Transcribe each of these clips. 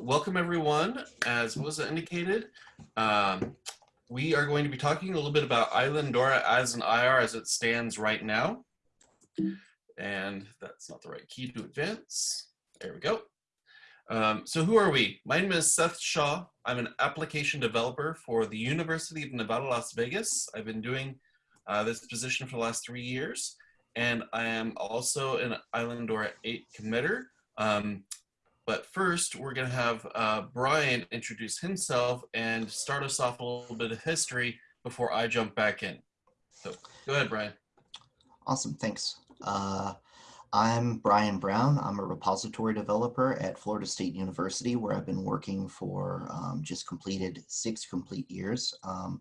welcome everyone. As was indicated, um, we are going to be talking a little bit about Islandora as an IR as it stands right now. And that's not the right key to advance. There we go. Um, so who are we? My name is Seth Shaw. I'm an application developer for the University of Nevada, Las Vegas. I've been doing uh, this position for the last three years. And I am also an Islandora 8 committer. Um, but first, we're going to have uh, Brian introduce himself and start us off a little bit of history before I jump back in. So go ahead, Brian. Awesome, thanks. Uh, I'm Brian Brown. I'm a repository developer at Florida State University where I've been working for um, just completed six complete years. Um,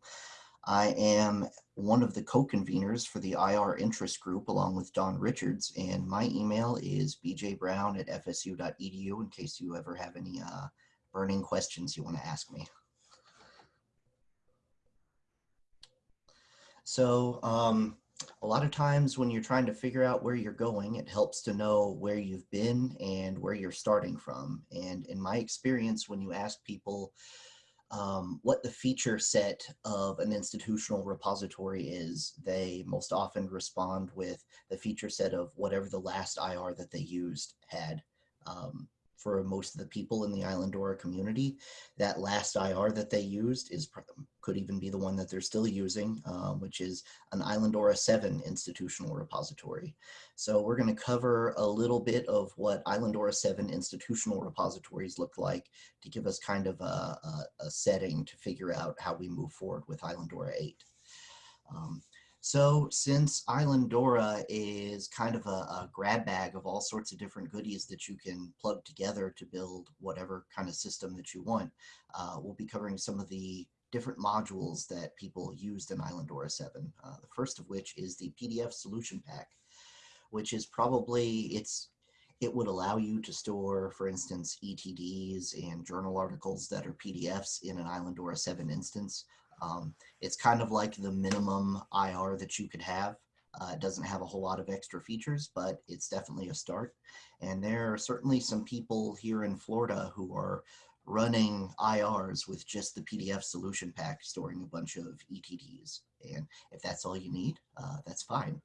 I am one of the co-conveners for the IR interest group along with Don Richards, and my email is bjbrown at fsu.edu in case you ever have any uh, burning questions you want to ask me. So um, a lot of times when you're trying to figure out where you're going, it helps to know where you've been and where you're starting from. And in my experience, when you ask people um, what the feature set of an institutional repository is, they most often respond with the feature set of whatever the last IR that they used had. Um, for most of the people in the Islandora community. That last IR that they used is could even be the one that they're still using, um, which is an Islandora 7 institutional repository. So we're going to cover a little bit of what Islandora 7 institutional repositories look like to give us kind of a, a, a setting to figure out how we move forward with Islandora 8. Um, so since Islandora is kind of a, a, grab bag of all sorts of different goodies that you can plug together to build whatever kind of system that you want, uh, we'll be covering some of the different modules that people used in Islandora 7. Uh, the first of which is the PDF solution pack, which is probably, it's it would allow you to store, for instance, ETDs and journal articles that are PDFs in an Islandora 7 instance. Um, it's kind of like the minimum IR that you could have. Uh, it doesn't have a whole lot of extra features, but it's definitely a start. And there are certainly some people here in Florida who are running IRs with just the PDF solution pack, storing a bunch of ETDs. And if that's all you need, uh, that's fine.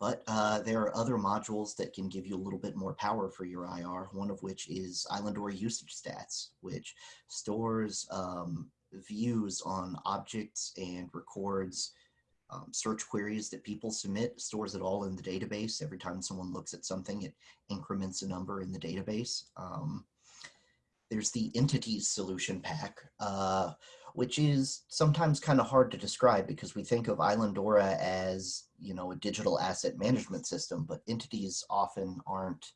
But uh, there are other modules that can give you a little bit more power for your IR, one of which is Islandora usage stats, which stores um, views on objects and records um, search queries that people submit, stores it all in the database. Every time someone looks at something, it increments a number in the database. Um, there's the entities solution pack, uh, which is sometimes kind of hard to describe because we think of Islandora as, you know, a digital asset management system, but entities often aren't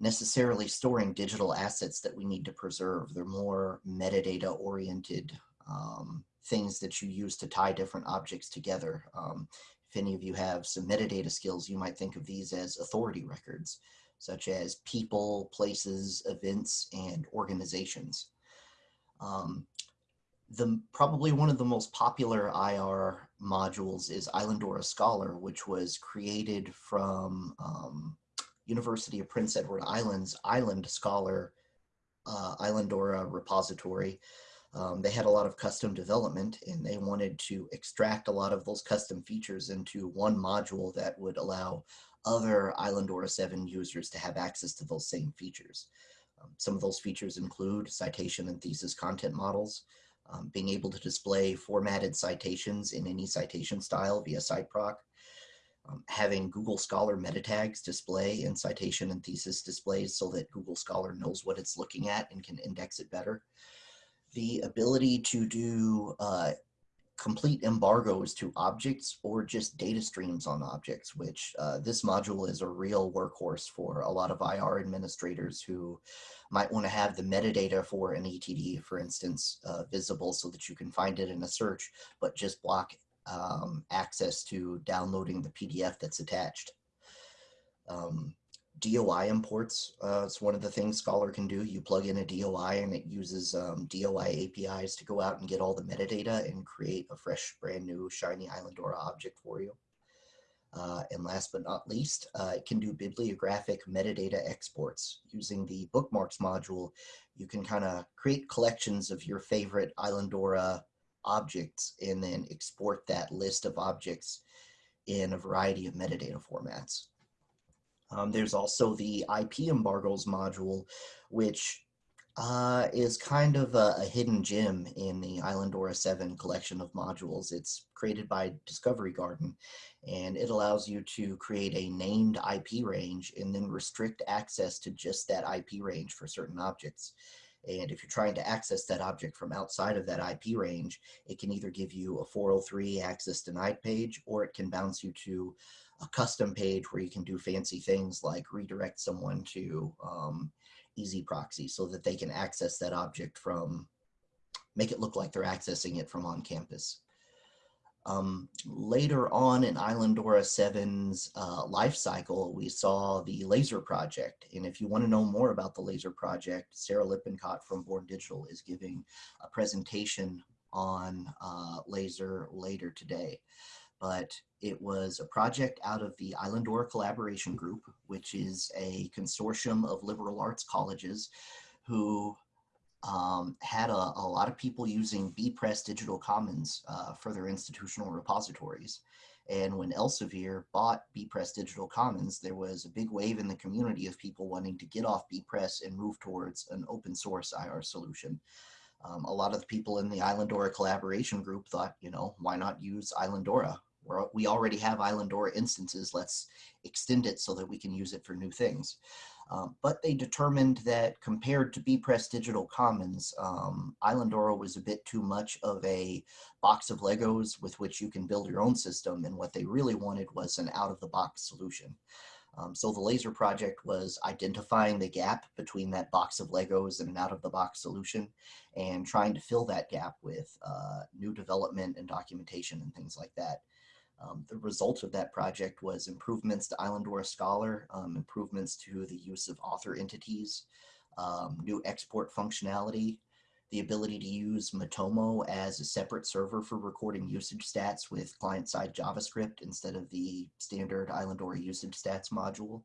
necessarily storing digital assets that we need to preserve. They're more metadata oriented um, things that you use to tie different objects together. Um, if any of you have some metadata skills, you might think of these as authority records, such as people, places, events, and organizations. Um, the Probably one of the most popular IR modules is Islandora Scholar, which was created from um, University of Prince Edward Island's Island Scholar uh, Islandora repository. Um, they had a lot of custom development and they wanted to extract a lot of those custom features into one module that would allow other Islandora 7 users to have access to those same features. Um, some of those features include citation and thesis content models, um, being able to display formatted citations in any citation style via CiteProc, um, having Google Scholar meta tags display in citation and thesis displays so that Google Scholar knows what it's looking at and can index it better. The ability to do uh, complete embargoes to objects or just data streams on objects, which uh, this module is a real workhorse for a lot of IR administrators who might want to have the metadata for an ETD, for instance, uh, visible so that you can find it in a search, but just block um, access to downloading the PDF that's attached. Um, DOI imports uh, is one of the things Scholar can do. You plug in a DOI and it uses um, DOI APIs to go out and get all the metadata and create a fresh, brand new, shiny Islandora object for you. Uh, and last but not least, uh, it can do bibliographic metadata exports. Using the bookmarks module, you can kind of create collections of your favorite Islandora objects and then export that list of objects in a variety of metadata formats. Um, there's also the IP embargoes module, which uh, is kind of a, a, hidden gem in the Islandora 7 collection of modules. It's created by Discovery Garden, and it allows you to create a named IP range and then restrict access to just that IP range for certain objects. And if you're trying to access that object from outside of that IP range, it can either give you a 403 access denied page, or it can bounce you to a custom page where you can do fancy things like redirect someone to um, EZproxy so that they can access that object from, make it look like they're accessing it from on campus. Um, later on in Islandora 7's uh, life cycle, we saw the LASIR Project. And if you want to know more about the LASIR Project, Sarah Lippincott from Born Digital is giving a presentation on uh, LASIR later today. But it was a project out of the Islandora Collaboration Group, which is a consortium of liberal arts colleges who um, had a, a, lot of people using bepress Digital Commons uh, for their institutional repositories. And when Elsevier bought bepress Digital Commons, there was a big wave in the community of people wanting to get off bepress and move towards an open source IR solution. Um, a lot of the people in the Islandora collaboration group thought, you know, why not use Islandora? We're, we already have Islandora instances. Let's extend it so that we can use it for new things. Um, but they determined that compared to bepress Digital Commons, um, Islandora was a bit too much of a box of Legos with which you can build your own system. And what they really wanted was an out-of-the-box solution. Um, so the LASIR project was identifying the gap between that box of Legos and an out-of-the-box solution and trying to fill that gap with uh, new development and documentation and things like that. Um, the result of that project was improvements to Islandora Scholar, um, improvements to the use of author entities, um, new export functionality, the ability to use Matomo as a separate server for recording usage stats with client-side JavaScript instead of the standard Islandora usage stats module,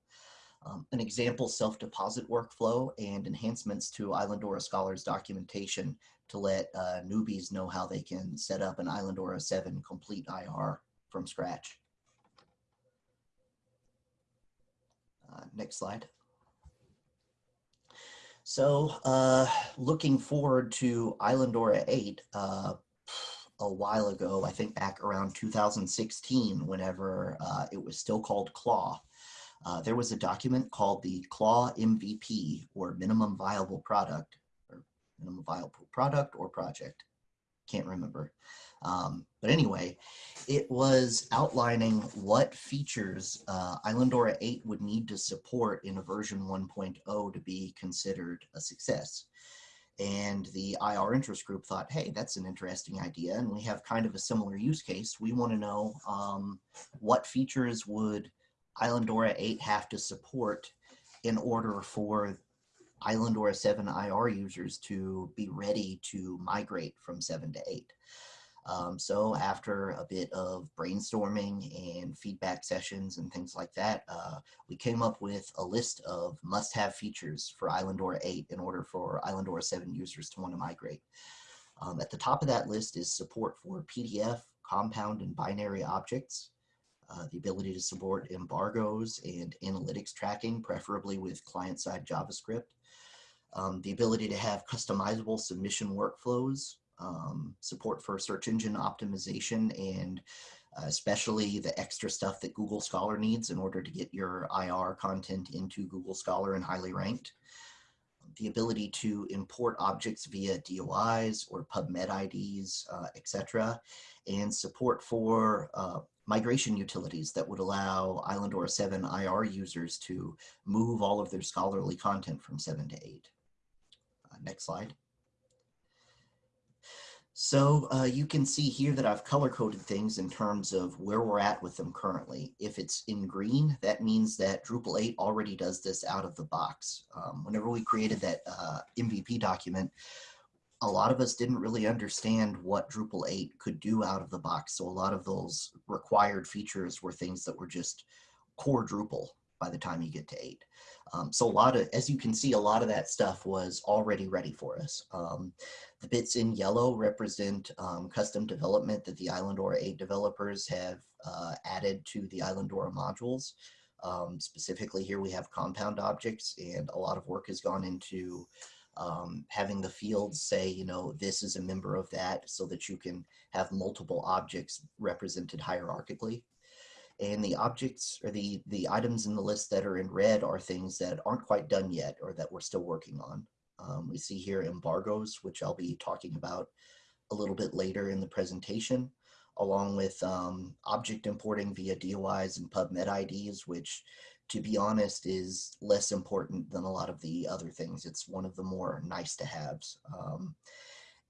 um, an example self-deposit workflow and enhancements to Islandora Scholar's documentation to let uh, newbies know how they can set up an Islandora 7 complete IR from scratch. Uh, next slide. So uh, looking forward to Islandora 8, uh, a while ago, I think back around 2016, whenever uh, it was still called CLAW, uh, there was a document called the CLAW MVP, or Minimum Viable Product, or Minimum Viable Product or Project, can't remember. Um, but anyway, it was outlining what features uh, Islandora 8 would need to support in a version 1.0 to be considered a success. And the IR interest group thought, hey, that's an interesting idea. And we have kind of a similar use case. We want to know um, what features would Islandora 8 have to support in order for Islandora 7 IR users to be ready to migrate from 7 to 8. Um, so after a bit of brainstorming and feedback sessions and things like that, uh, we came up with a list of must-have features for Islandora 8 in order for Islandora 7 users to want to migrate. Um, at the top of that list is support for PDF, compound, and binary objects, uh, the ability to support embargoes and analytics tracking, preferably with client-side JavaScript, um, the ability to have customizable submission workflows, um, support for search engine optimization and uh, especially the extra stuff that Google Scholar needs in order to get your IR content into Google Scholar and highly ranked. The ability to import objects via DOIs or PubMed IDs, uh, etc. And support for uh, migration utilities that would allow Islandora 7 IR users to move all of their scholarly content from 7 to 8. Uh, next slide. So uh, you can see here that I've color coded things in terms of where we're at with them currently. If it's in green, that means that Drupal 8 already does this out of the box. Um, whenever we created that uh, MVP document, a lot of us didn't really understand what Drupal 8 could do out of the box. So a lot of those required features were things that were just core Drupal by the time you get to 8. Um, so a lot of, as you can see, a lot of that stuff was already ready for us. Um, the bits in yellow represent um, custom development that the Islandora 8 developers have uh, added to the Islandora modules. Um, specifically here we have compound objects and a lot of work has gone into um, having the fields say, you know, this is a member of that so that you can have multiple objects represented hierarchically. And the objects or the, the items in the list that are in red are things that aren't quite done yet or that we're still working on. Um, we see here embargoes, which I'll be talking about a little bit later in the presentation, along with um, object importing via DOIs and PubMed IDs, which to be honest, is less important than a lot of the other things. It's one of the more nice to haves. Um,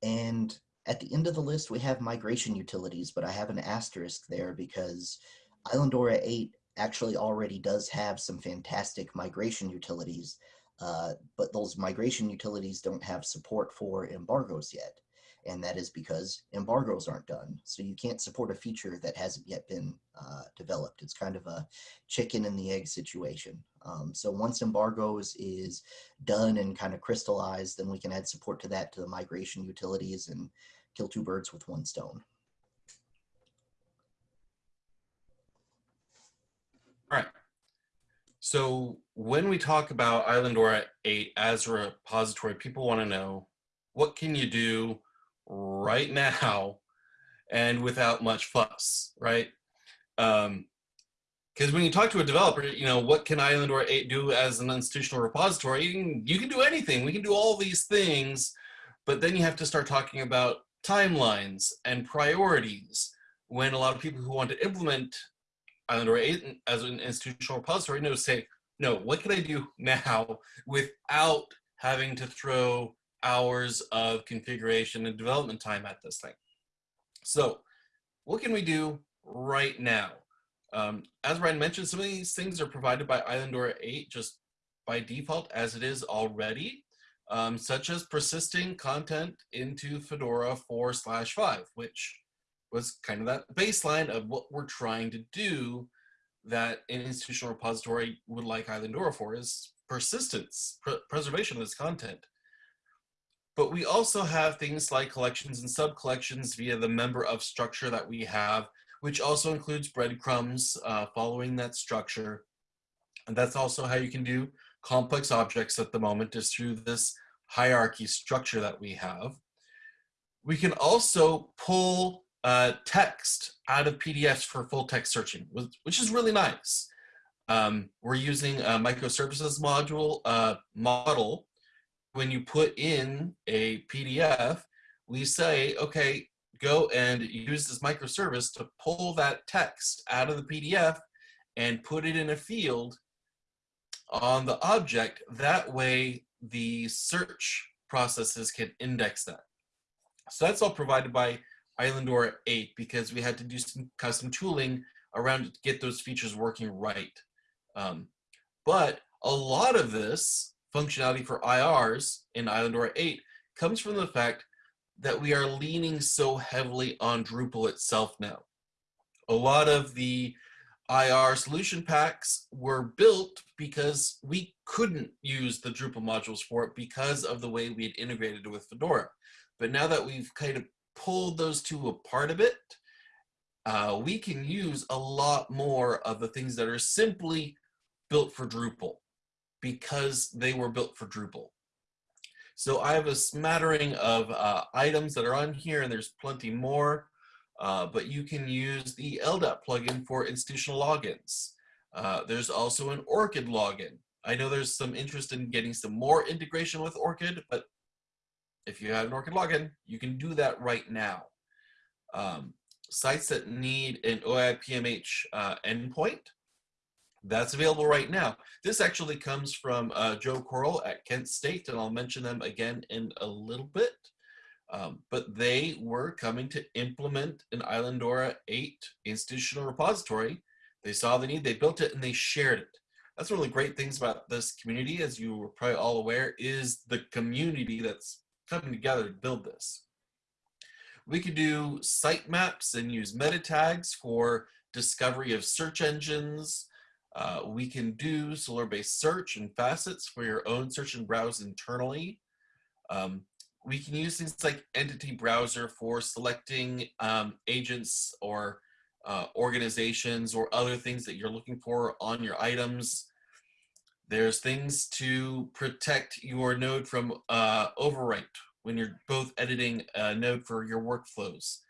and at the end of the list, we have migration utilities, but I have an asterisk there because Islandora 8 actually already does have some fantastic migration utilities, uh, but those migration utilities don't have support for embargoes yet and that is because embargoes aren't done. So you can't support a feature that hasn't yet been uh, developed. It's kind of a chicken and the egg situation. Um, so once embargoes is done and kind of crystallized, then we can add support to that to the migration utilities and kill two birds with one stone. All right. So when we talk about Islandora 8 as a repository, people want to know what can you do right now and without much fuss, right? Um, because when you talk to a developer, you know, what can Islandora 8 do as an institutional repository? You can, you can do anything. We can do all these things, but then you have to start talking about timelines and priorities when a lot of people who want to implement Islandora 8 as an institutional repository know say, no, what can I do now without having to throw hours of configuration and development time at this thing. So what can we do right now? Um, as Ryan mentioned, some of these things are provided by Islandora 8 just by default as it is already, um, such as persisting content into Fedora 4 slash 5, which was kind of that baseline of what we're trying to do that an institutional repository would like Islandora for is persistence, pr preservation of this content. But we also have things like collections and sub-collections via the member of structure that we have, which also includes breadcrumbs uh, following that structure. And that's also how you can do complex objects at the moment is through this hierarchy structure that we have. We can also pull uh, text out of PDFs for full text searching, which is really nice. Um, we're using a microservices module uh, model when you put in a PDF, we say, okay, go and use this microservice to pull that text out of the PDF and put it in a field on the object. That way the search processes can index that. So that's all provided by Islandora 8 because we had to do some custom tooling around to get those features working right. Um, but a lot of this functionality for IRs in Islandora 8 comes from the fact that we are leaning so heavily on Drupal itself now. A lot of the IR solution packs were built because we couldn't use the Drupal modules for it because of the way we had integrated it with Fedora. But now that we've kind of pulled those two apart a bit, uh, we can use a lot more of the things that are simply built for Drupal because they were built for Drupal. So I have a smattering of uh, items that are on here and there's plenty more, uh, but you can use the LDAP plugin for institutional logins. Uh, there's also an ORCID login. I know there's some interest in getting some more integration with ORCID, but if you have an ORCID login, you can do that right now. Um, sites that need an OAI-PMH uh, endpoint that's available right now. This actually comes from uh, Joe Corl at Kent State, and I'll mention them again in a little bit. Um, but they were coming to implement an Islandora 8 institutional repository. They saw the need, they built it, and they shared it. That's one of the great things about this community, as you were probably all aware, is the community that's coming together to build this. We could do site maps and use meta tags for discovery of search engines. Uh, we can do Solr-based search and facets for your own search and browse internally. Um, we can use things like entity browser for selecting um, agents or uh, organizations or other things that you're looking for on your items. There's things to protect your node from uh, overwrite when you're both editing a node for your workflows.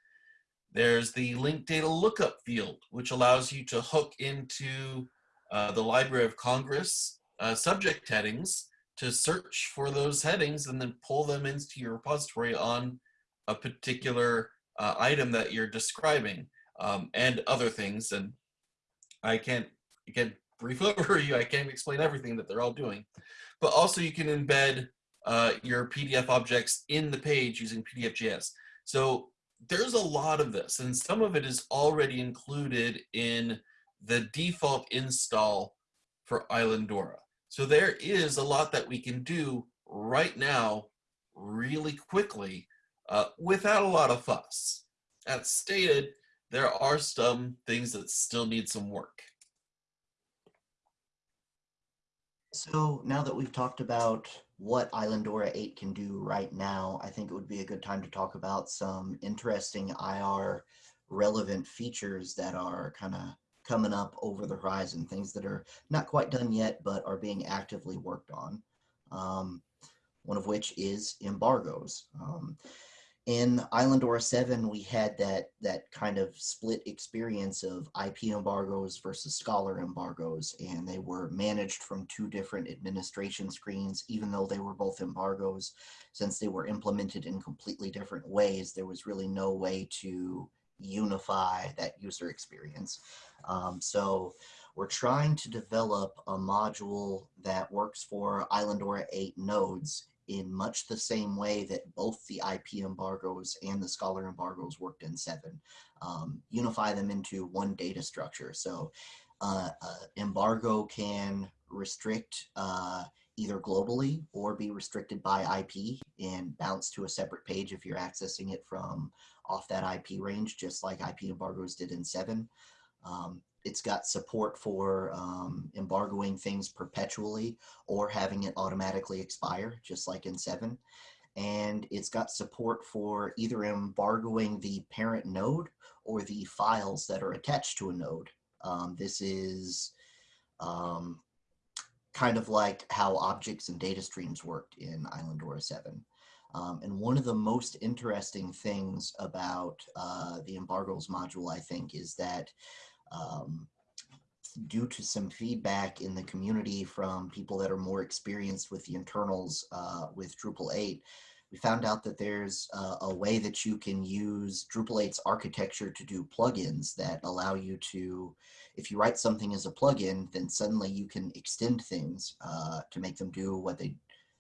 There's the link data lookup field, which allows you to hook into uh, the Library of Congress uh, subject headings to search for those headings and then pull them into your repository on a particular uh, item that you're describing um, and other things. And I can't, again, brief overview, I can't explain everything that they're all doing. But also you can embed uh, your PDF objects in the page using PDF.js. So there's a lot of this, and some of it is already included in the default install for Islandora. So there is a lot that we can do right now really quickly uh, without a lot of fuss. As stated, there are some things that still need some work. So now that we've talked about what Islandora 8 can do right now, I think it would be a good time to talk about some interesting IR relevant features that are kind of coming up over the horizon, things that are not quite done yet, but are being actively worked on. Um, one of which is embargoes. Um, in Islandora 7, we had that, that kind of split experience of IP embargoes versus Scholar embargoes, and they were managed from two different administration screens, even though they were both embargoes. Since they were implemented in completely different ways, there was really no way to unify that user experience. Um, so we're trying to develop a module that works for Islandora 8 nodes in much the same way that both the IP embargoes and the Scholar embargoes worked in 7. Um, unify them into one data structure. So uh, uh, embargo can restrict uh, either globally or be restricted by IP and bounce to a separate page if you're accessing it from off that IP range, just like IP embargoes did in 7. Um, it's got support for um, embargoing things perpetually or having it automatically expire, just like in 7. And it's got support for either embargoing the parent node or the files that are attached to a node. Um, this is um, kind of like how objects and data streams worked in Islandora 7. Um, and one of the most interesting things about uh, the embargoes module, I think, is that um, due to some feedback in the community from people that are more experienced with the internals uh, with Drupal 8, we found out that there's uh, a way that you can use Drupal 8's architecture to do plugins that allow you to, if you write something as a plugin, then suddenly you can extend things uh, to make them do what they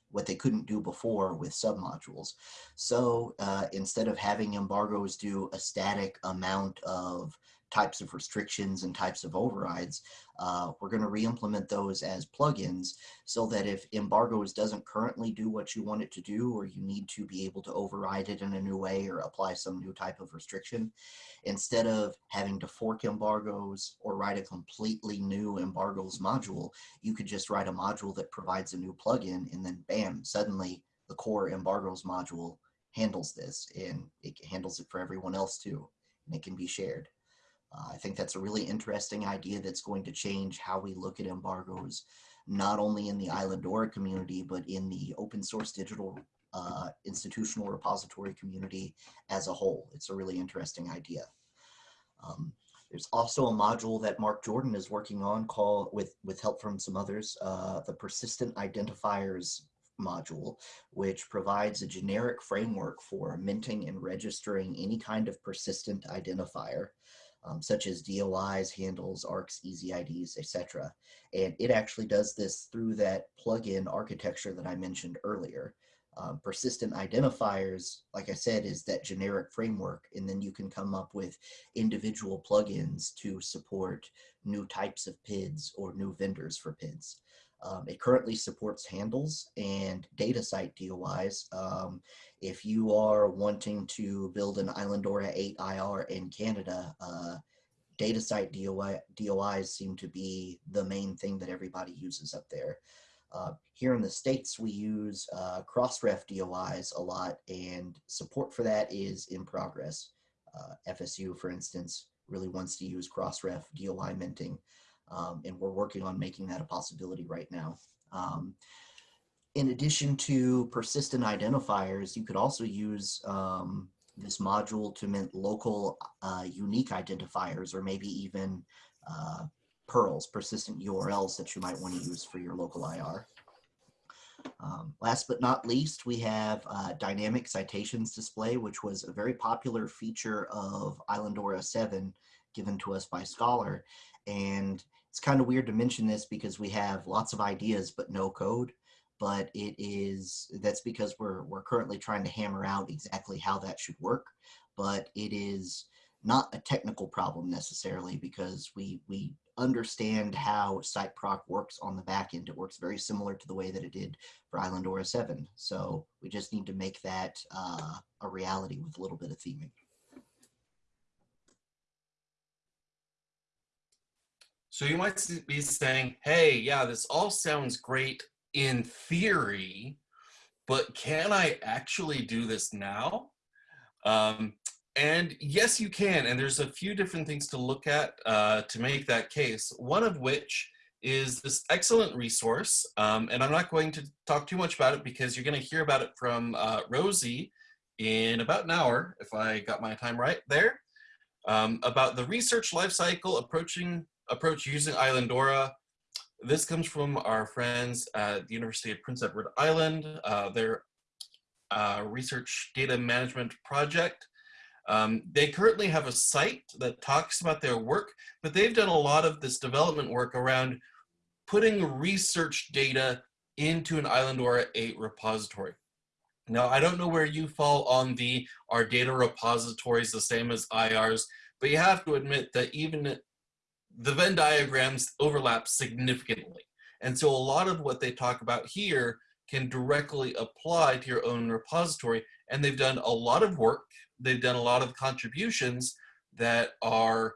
what they couldn't do before with submodules. So uh, instead of having embargoes do a static amount of types of restrictions and types of overrides, uh, we're going to re-implement those as plugins so that if embargoes doesn't currently do what you want it to do, or you need to be able to override it in a new way or apply some new type of restriction, instead of having to fork embargoes or write a completely new embargoes module, you could just write a module that provides a new plugin and then bam, suddenly the core embargoes module handles this and it handles it for everyone else too, and it can be shared. Uh, I think that's a really interesting idea that's going to change how we look at embargoes, not only in the Islandora community, but in the open source digital uh, institutional repository community as a whole. It's a really interesting idea. Um, there's also a module that Mark Jordan is working on called, with, with help from some others, uh, the persistent identifiers module, which provides a generic framework for minting and registering any kind of persistent identifier um, such as DOIs, handles, ARCs, EZIDs, etc. And it actually does this through that plugin architecture that I mentioned earlier. Um, persistent identifiers, like I said, is that generic framework, and then you can come up with individual plugins to support new types of PIDs or new vendors for PIDs. Um, it currently supports handles and DataCite DOIs. Um, if you are wanting to build an Islandora 8 IR in Canada, uh, DataCite DOI, DOIs seem to be the main thing that everybody uses up there. Uh, here in the States, we use uh, Crossref DOIs a lot, and support for that is in progress. Uh, FSU, for instance, really wants to use Crossref DOI minting, um, and we're working on making that a possibility right now. Um, in addition to persistent identifiers, you could also use um, this module to mint local uh, unique identifiers or maybe even uh, PURLs, persistent URLs that you might want to use for your local IR. Um, last but not least, we have uh, dynamic citations display, which was a very popular feature of Islandora 7 given to us by Scholar. And it's kind of weird to mention this because we have lots of ideas but no code. But it is, that's because we're, we're currently trying to hammer out exactly how that should work. But it is not a technical problem necessarily because we, we understand how CiteProc works on the back end. It works very similar to the way that it did for Islandora 7. So we just need to make that uh, a reality with a little bit of theming. So you might be saying, hey, yeah, this all sounds great in theory, but can I actually do this now? Um, and yes, you can. And there's a few different things to look at uh, to make that case. One of which is this excellent resource. Um, and I'm not going to talk too much about it because you're going to hear about it from uh, Rosie in about an hour, if I got my time right there, um, about the research lifecycle approaching approach using Islandora. This comes from our friends at the University of Prince Edward Island, uh, their uh, research data management project. Um, they currently have a site that talks about their work, but they've done a lot of this development work around putting research data into an Islandora 8 repository. Now, I don't know where you fall on the are data repositories the same as IRs, but you have to admit that even the Venn diagrams overlap significantly. And so a lot of what they talk about here can directly apply to your own repository. And they've done a lot of work. They've done a lot of contributions that are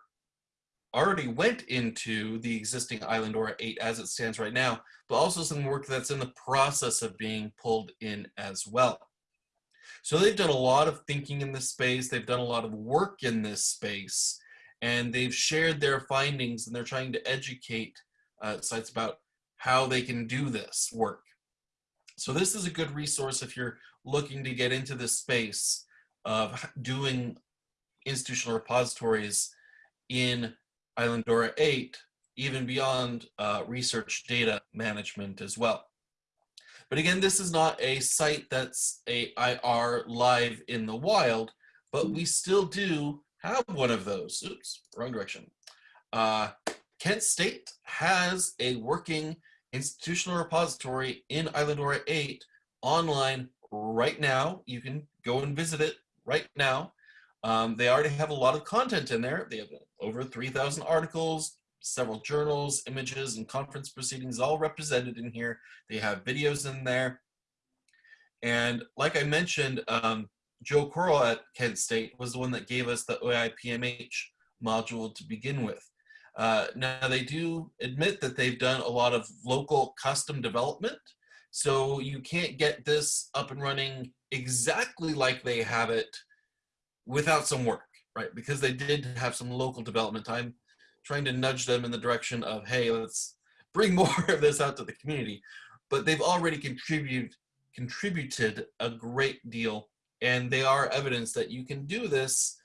already went into the existing Islandora 8 as it stands right now, but also some work that's in the process of being pulled in as well. So they've done a lot of thinking in this space. They've done a lot of work in this space and they've shared their findings and they're trying to educate uh, sites about how they can do this work. So this is a good resource if you're looking to get into this space of doing institutional repositories in Islandora 8, even beyond uh, research data management as well. But again, this is not a site that's a IR live in the wild, but we still do have one of those. Oops, wrong direction. Uh, Kent State has a working institutional repository in Islandora 8 online right now. You can go and visit it right now. Um, they already have a lot of content in there. They have over 3,000 articles, several journals, images, and conference proceedings all represented in here. They have videos in there. And like I mentioned, um, Joe Corl at Kent State was the one that gave us the OAI PMH module to begin with. Uh, now they do admit that they've done a lot of local custom development. So you can't get this up and running exactly like they have it without some work, right? Because they did have some local development. I'm trying to nudge them in the direction of, hey, let's bring more of this out to the community. But they've already contributed contributed a great deal and they are evidence that you can do this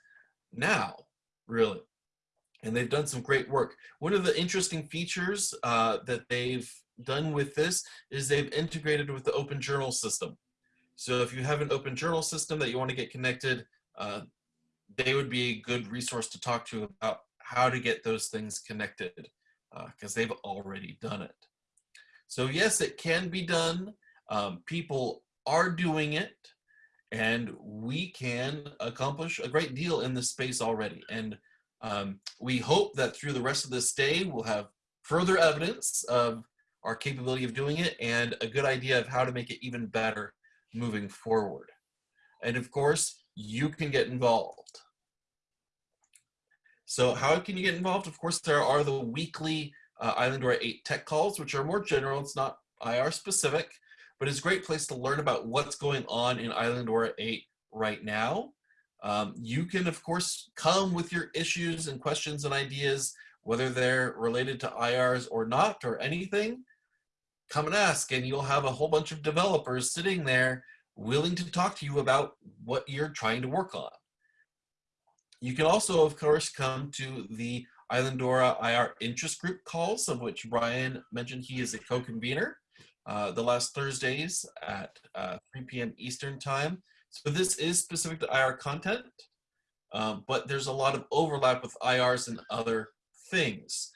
now, really. And they've done some great work. One of the interesting features uh, that they've done with this is they've integrated with the open journal system. So if you have an open journal system that you want to get connected, uh, they would be a good resource to talk to about how to get those things connected because uh, they've already done it. So yes, it can be done. Um, people are doing it and we can accomplish a great deal in this space already. And um, we hope that through the rest of this day, we'll have further evidence of our capability of doing it and a good idea of how to make it even better moving forward. And of course, you can get involved. So how can you get involved? Of course, there are the weekly uh, Islandora 8 tech calls, which are more general. It's not IR specific, but it's a great place to learn about what's going on in Islandora 8 right now. Um, you can, of course, come with your issues and questions and ideas, whether they're related to IRs or not or anything. Come and ask, and you'll have a whole bunch of developers sitting there willing to talk to you about what you're trying to work on. You can also, of course, come to the Islandora IR interest group calls, of which Brian mentioned he is a co-convener, uh, the last Thursdays at uh, 3 p.m. Eastern time. So this is specific to IR content, um, but there's a lot of overlap with IRs and other things.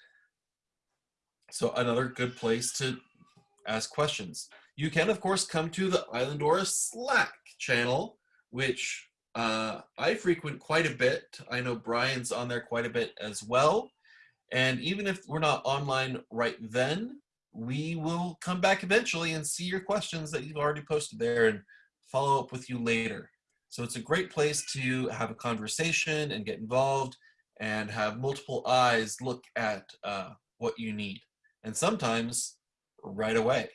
So another good place to ask questions. You can, of course, come to the Islandora Slack channel, which uh, I frequent quite a bit. I know Brian's on there quite a bit as well. And even if we're not online right then, we will come back eventually and see your questions that you've already posted there and follow up with you later. So it's a great place to have a conversation and get involved and have multiple eyes look at uh, what you need. And sometimes right away.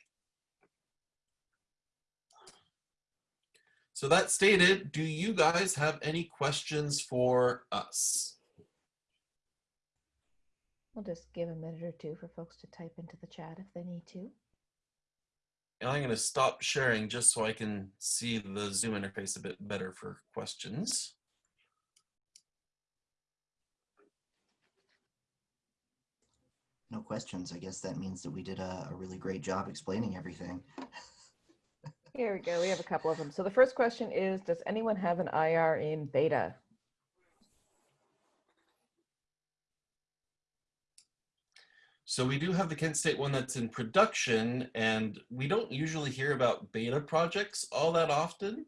So that stated, do you guys have any questions for us? We'll just give a minute or two for folks to type into the chat if they need to. And I'm going to stop sharing just so I can see the Zoom interface a bit better for questions. No questions. I guess that means that we did a, a really great job explaining everything. Here we go. We have a couple of them. So the first question is, does anyone have an IR in beta? So we do have the Kent State one that's in production, and we don't usually hear about beta projects all that often.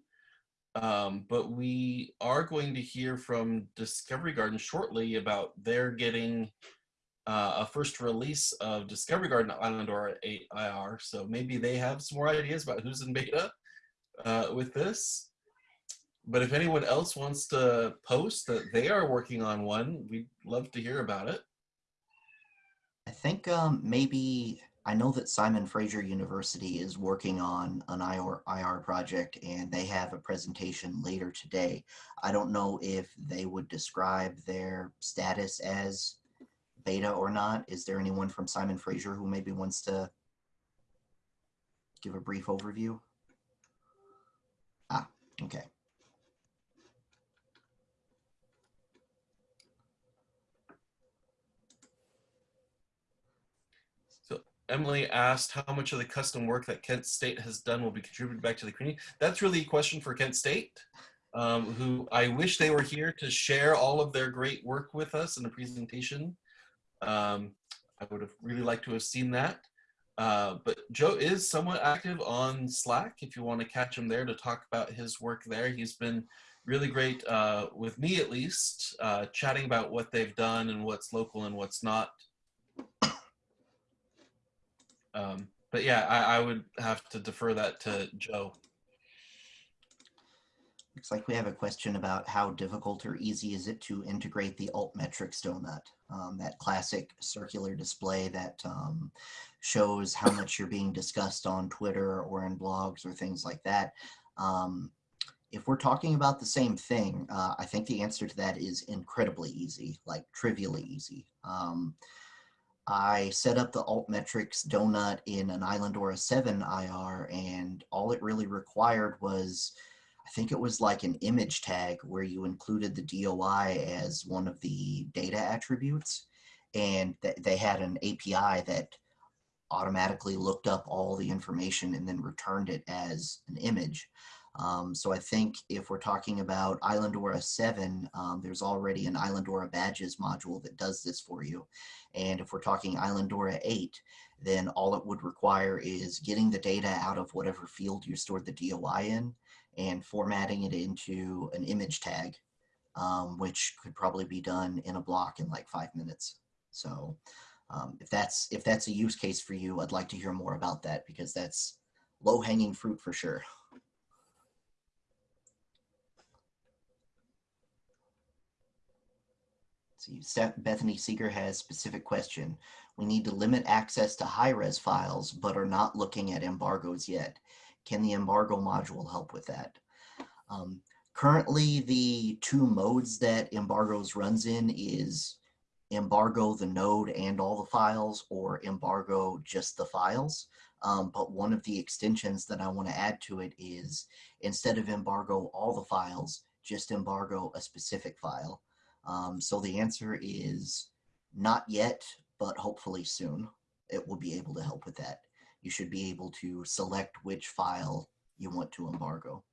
Um, but we are going to hear from Discovery Garden shortly about their getting uh, a first release of Discovery Garden Islandora 8 IR. So maybe they have some more ideas about who's in beta uh, with this. But if anyone else wants to post that they are working on one, we'd love to hear about it. I think um, maybe I know that Simon Fraser University is working on an IR, IR project and they have a presentation later today. I don't know if they would describe their status as beta or not. Is there anyone from Simon Fraser who maybe wants to give a brief overview? Ah, okay. Emily asked how much of the custom work that Kent State has done will be contributed back to the community. That's really a question for Kent State, um, who I wish they were here to share all of their great work with us in a presentation. Um, I would have really liked to have seen that. Uh, but Joe is somewhat active on Slack if you want to catch him there to talk about his work there. He's been really great uh, with me at least, uh, chatting about what they've done and what's local and what's not. Um, but yeah, I, I would have to defer that to Joe. Looks like we have a question about how difficult or easy is it to integrate the altmetrics donut, um, that classic circular display that um, shows how much you're being discussed on Twitter or in blogs or things like that. Um, if we're talking about the same thing, uh, I think the answer to that is incredibly easy, like trivially easy. I set up the altmetrics donut in an Islandora 7 IR, and all it really required was, I think it was like an image tag where you included the DOI as one of the data attributes. And th they had an API that automatically looked up all the information and then returned it as an image. Um, so I think if we're talking about Islandora 7, um, there's already an Islandora badges module that does this for you. And if we're talking Islandora 8, then all it would require is getting the data out of whatever field you stored the DOI in and formatting it into an image tag, um, which could probably be done in a block in like five minutes. So Um, if that's if that's a use case for you, I'd like to hear more about that because that's low hanging fruit for sure. Steph- Bethany Seeger has a specific question. We need to limit access to high-res files, but are not looking at embargoes yet. Can the embargo module help with that? Um, currently, the two modes that embargoes runs in is embargo the node and all the files or embargo just the files. Um, but one of the extensions that I want to add to it is instead of embargo all the files, just embargo a specific file. Um, so the answer is not yet, but hopefully soon it will be able to help with that. You should be able to select which file you want to embargo.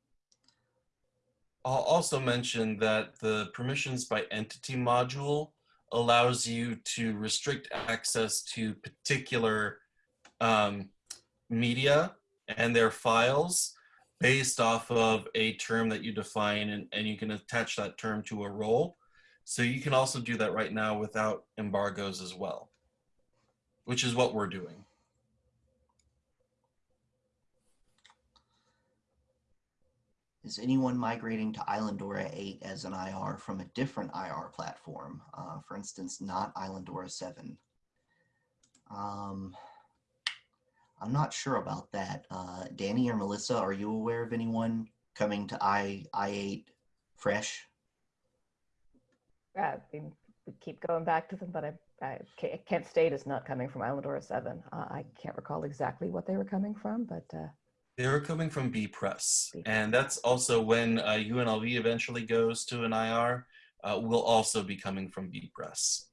I'll also mention that the permissions by entity module allows you to restrict access to particular um, media and their files based off of a term that you define and, and you can attach that term to a role. So you can also do that right now without embargoes as well, which is what we're doing. Is anyone migrating to Islandora 8 as an IR from a different IR platform? Uh, for instance, not Islandora 7. Um, I'm not sure about that. Uh, Danny or Melissa, are you aware of anyone coming to I, I8 fresh? Uh, we we keep going back to them, but I, I, Kent State is not coming from Islandora 7. Uh, I can't recall exactly what they were coming from, but uh, They're coming from bepress, B and that's also when uh, UNLV eventually goes to an IR. Uh, will also be coming from bepress.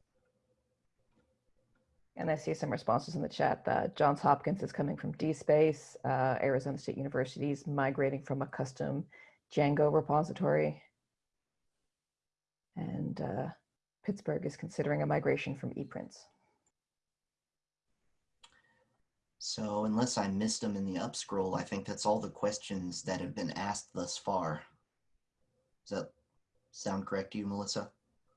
And I see some responses in the chat. Uh, Johns Hopkins is coming from DSpace. Uh, Arizona State University is migrating from a custom Django repository. And uh, Pittsburgh is considering a migration from ePrints. So unless I missed them in the up scroll, I think that's all the questions that have been asked thus far. Does that sound correct to you, Melissa?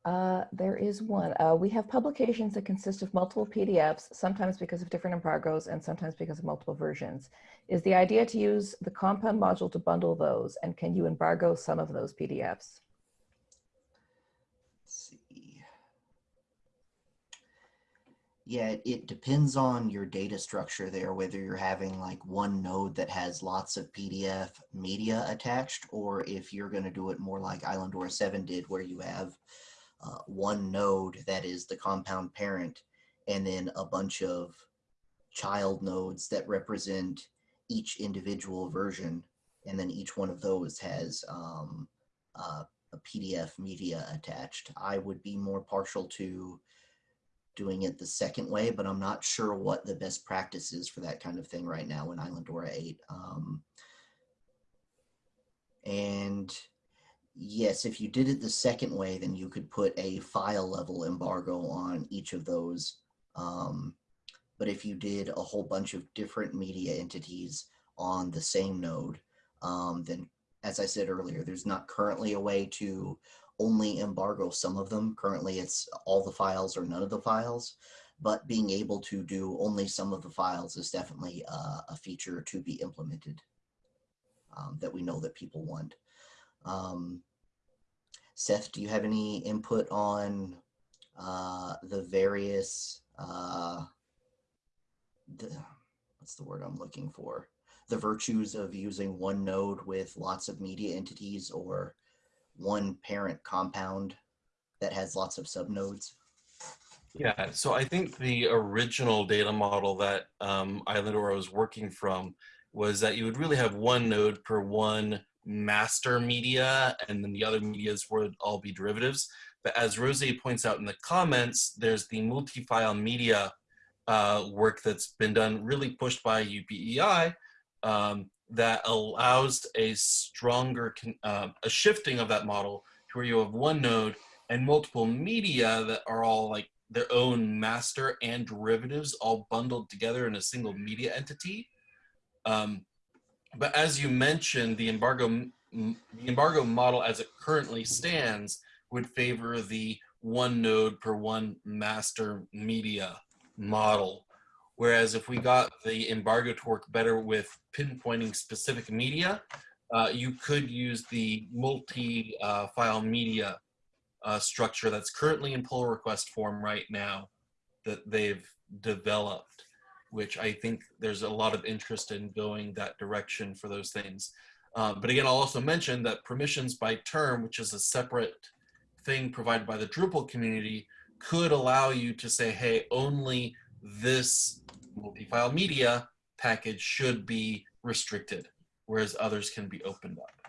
Uh, there is one. Uh, we have publications that consist of multiple PDFs, sometimes because of different embargoes and sometimes because of multiple versions. Is the idea to use the compound module to bundle those? And can you embargo some of those PDFs? Let's see. Yeah, it- depends on your data structure there, whether you're having like one node that has lots of PDF media attached, or if you're going to do it more like Islandora 7 did, where you have uh, one node that is the compound parent, and then a bunch of child nodes that represent each individual version, and then each one of those has um, uh, a PDF media attached. I would be more partial to doing it the second way, but I'm not sure what the best practice is for that kind of thing right now in Islandora 8. Um, and yes, if you did it the second way, then you could put a file level embargo on each of those. Um, but if you did a whole bunch of different media entities on the same node, um, then as I said earlier, there's not currently a way to only embargo some of them. Currently, it's all the files or none of the files. But being able to do only some of the files is definitely uh, a feature to be implemented um, that we know that people want. Um, Seth, do you have any input on uh, the various, uh, the, what's the word I'm looking for? The virtues of using one node with lots of media entities or one parent compound that has lots of subnodes? Yeah, so I think the original data model that um, Islandora was working from was that you would really have one node per one master media, and then the other medias would all be derivatives. But as Rosie points out in the comments, there's the multi-file media uh, work that's been done, really pushed by UPEI, um, that allows a stronger, uh, a shifting of that model to where you have one node and multiple media that are all like their own master and derivatives all bundled together in a single media entity. Um, but as you mentioned, the embargo, the embargo model as it currently stands would favor the one node per one master media model. Whereas if we got the embargo to work better with pinpointing specific media, uh, you could use the multi-file media uh, structure that's currently in pull request form right now that they've developed, which I think there's a lot of interest in going that direction for those things. Uh, but again, I'll also mention that permissions by term, which is a separate thing provided by the Drupal community, could allow you to say, hey, only this multi-file media package should be restricted, whereas others can be opened up.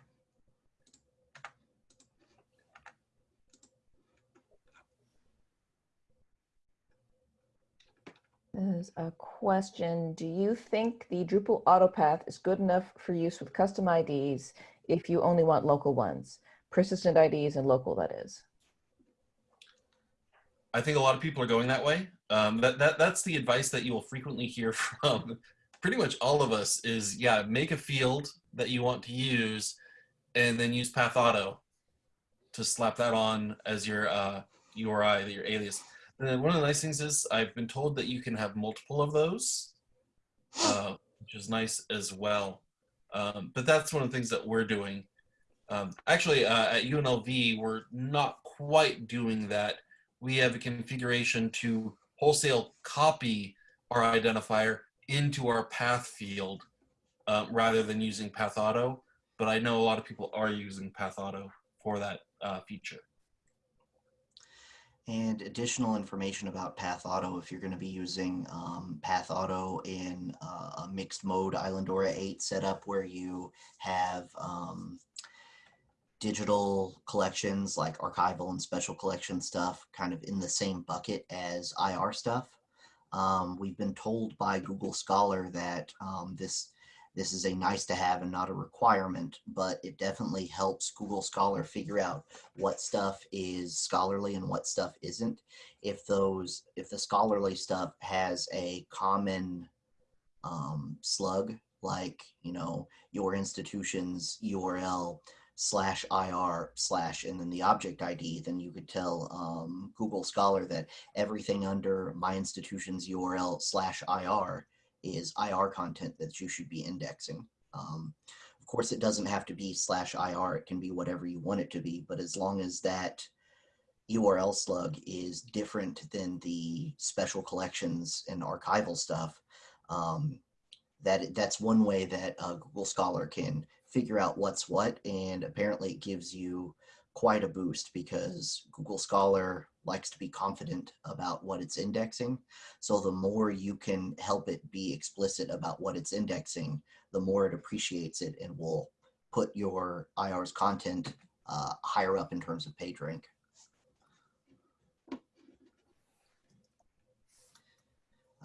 There's a question. Do you think the Drupal autopath is good enough for use with custom IDs if you only want local ones? Persistent IDs and local, that is. I think a lot of people are going that way. Um, that, that that's the advice that you will frequently hear from pretty much all of us is yeah, make a field that you want to use and then use path auto to slap that on as your uh, URI, your alias. And then one of the nice things is I've been told that you can have multiple of those, uh, which is nice as well. Um, but that's one of the things that we're doing. Um, actually, uh, at UNLV, we're not quite doing that. We have a configuration to wholesale copy our identifier into our path field uh, rather than using path auto. But I know a lot of people are using path auto for that uh, feature. And additional information about Path Auto if you're going to be using um, Path Auto in uh, a mixed mode Islandora 8 setup where you have um, digital collections like archival and special collection stuff kind of in the same bucket as IR stuff. Um, we've been told by Google Scholar that um, this this is a nice to have and not a requirement, but it definitely helps Google Scholar figure out what stuff is scholarly and what stuff isn't. If those, if the scholarly stuff has a common um, slug, like, you know, your institution's URL slash IR slash and then the object ID, then you could tell um, Google Scholar that everything under my institution's URL slash IR is IR content that you should be indexing. Um, of course, it doesn't have to be slash IR. It can be whatever you want it to be, but as long as that URL slug is different than the special collections and archival stuff, um, that that's one way that uh, Google Scholar can figure out what's what. And apparently it gives you quite a boost because Google Scholar likes to be confident about what it's indexing. So the more you can help it be explicit about what it's indexing, the more it appreciates it and will put your IR's content uh, higher up in terms of page rank.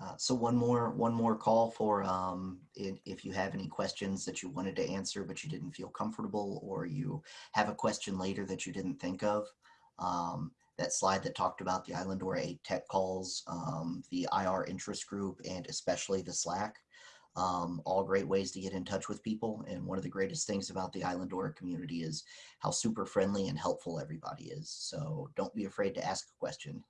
Uh, so one more one more call for um, if, you have any questions that you wanted to answer but you didn't feel comfortable or you have a question later that you didn't think of. Um, that slide that talked about the Islandora 8 tech calls, um, the IR interest group, and especially the Slack. Um, all great ways to get in touch with people. And one of the greatest things about the Islandora community is how super friendly and helpful everybody is. So don't be afraid to ask a question.